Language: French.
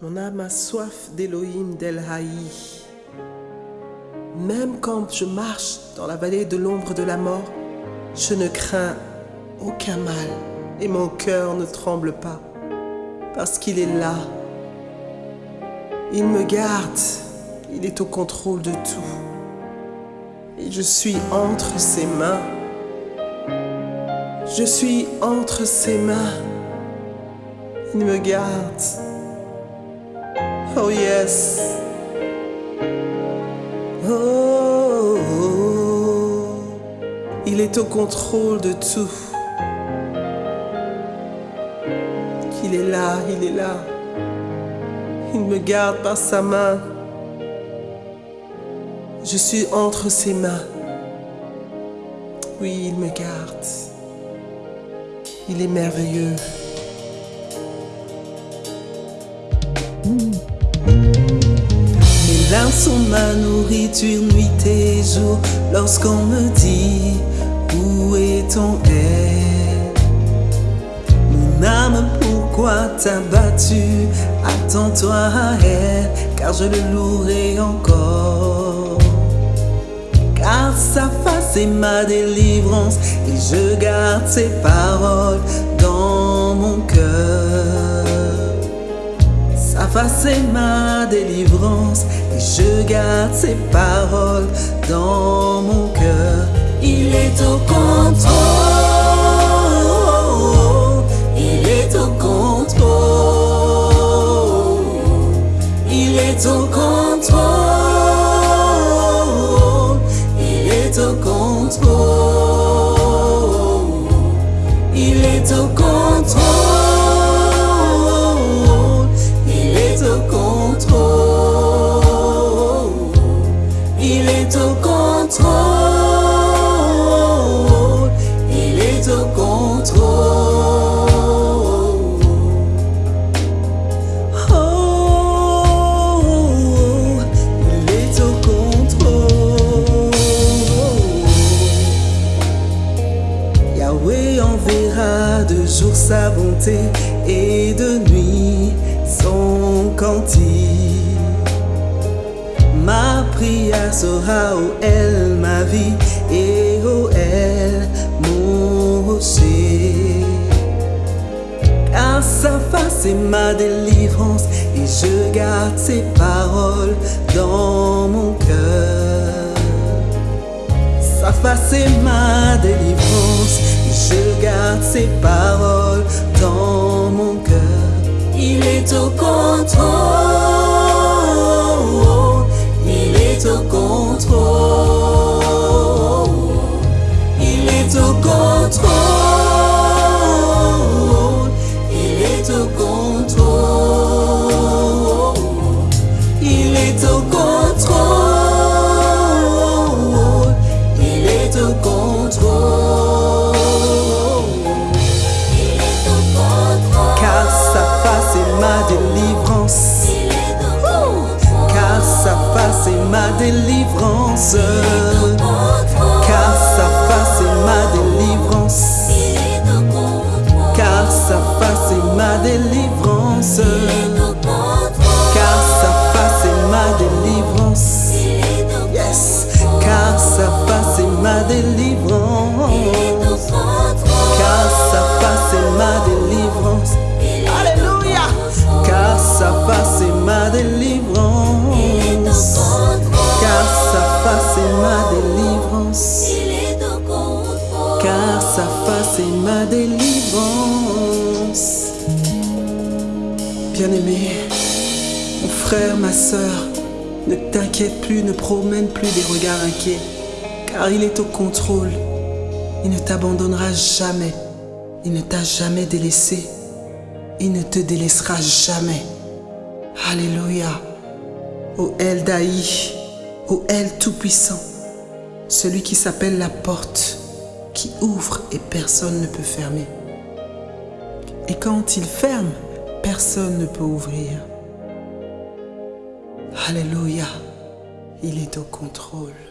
Mon âme a soif d'Elohim d'El Haï. Même quand je marche dans la vallée de l'ombre de la mort, je ne crains aucun mal et mon cœur ne tremble pas parce qu'il est là. Il me garde, il est au contrôle de tout. Et je suis entre ses mains. Je suis entre ses mains. Il me garde. Oh yes. Oh, il est au contrôle de tout. Il est là, il est là. Il me garde par sa main. Je suis entre ses mains. Oui, il me garde. Il est merveilleux. Larmes sont ma nourriture nuit et jour lorsqu'on me dit où est ton aide Mon âme, pourquoi t'as battu Attends-toi à elle, car je le louerai encore. Car sa face est ma délivrance et je garde ses paroles dans mon cœur. Sa face est ma délivrance et je garde ses paroles dans mon cœur. Il est au contrôle, il est au contrôle, il est au contrôle, il est au contrôle, il est au contrôle. Yahweh enverra de jour sa bonté et de nuit son cantique. Ma prière sera au elle ma vie et au elle mon rocher. Car sa face est ma délivrance et je garde ses paroles dans mon cœur. Sa face est ma délivrance je garde ses paroles dans mon cœur. Il est au contrôle, délivrance. Car sa face est ma délivrance. Car sa face est ma délivrance. Face est ma délivrance. Bien-aimé, mon frère, ma sœur, ne t'inquiète plus, ne promène plus des regards inquiets, car il est au contrôle. Il ne t'abandonnera jamais. Il ne t'a jamais délaissé. Il ne te délaissera jamais. Alléluia. Ô El Daï, ô El Tout-Puissant, celui qui s'appelle la porte, qui ouvre et personne ne peut fermer. Et quand il ferme, personne ne peut ouvrir. Alléluia, il est au contrôle.